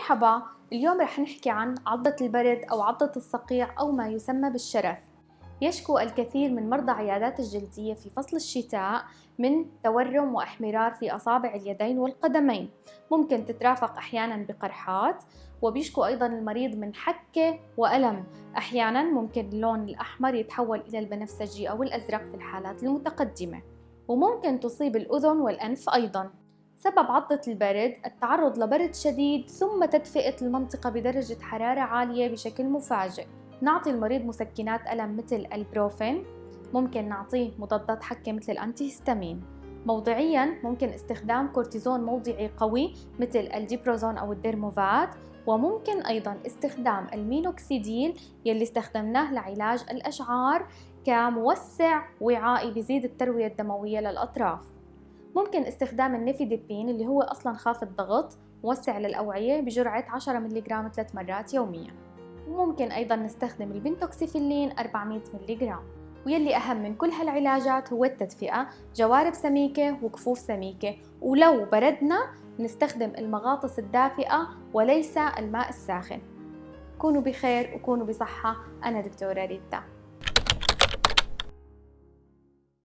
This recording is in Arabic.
مرحبا اليوم رح نحكي عن عضة البرد أو عضة الصقيع أو ما يسمى بالشرف. يشكو الكثير من مرضى عيادات الجلدية في فصل الشتاء من تورم وإحمرار في أصابع اليدين والقدمين. ممكن تترافق أحيانا بقرحات وبيشكو أيضا المريض من حكة وألم. أحيانا ممكن اللون الأحمر يتحول إلى البنفسجي أو الأزرق في الحالات المتقدمة. وممكن تصيب الأذن والأنف أيضا. سبب عضة البرد التعرض لبرد شديد ثم تدفئة المنطقة بدرجة حرارة عالية بشكل مفاجئ. نعطي المريض مسكنات ألم مثل البروفين ممكن نعطيه مضادات حكة مثل ال antihistamine. موضعيا ممكن استخدام كورتيزون موضعي قوي مثل الديبروزون أو الديرموفات وممكن أيضا استخدام المينوكسيديل يلي استخدمناه لعلاج الأشعار كموسع وعائي بزيد التروية الدموية للأطراف. ممكن استخدام ال nifedipine اللي هو أصلا خافض ضغط موسع للأوعية بجرعة 10 ملغ ثلاث مرات يوميا. وممكن أيضا نستخدم ال pentoxifylline 400 ملغ ويلي أهم من كل هالعلاجات هو التدفئة جوارب سميكة وكفوف سميكة. ولو بردنا نستخدم المغاطس الدافئة وليس الماء الساخن. كونوا بخير وكونوا بصحة. أنا دكتورة ريتا.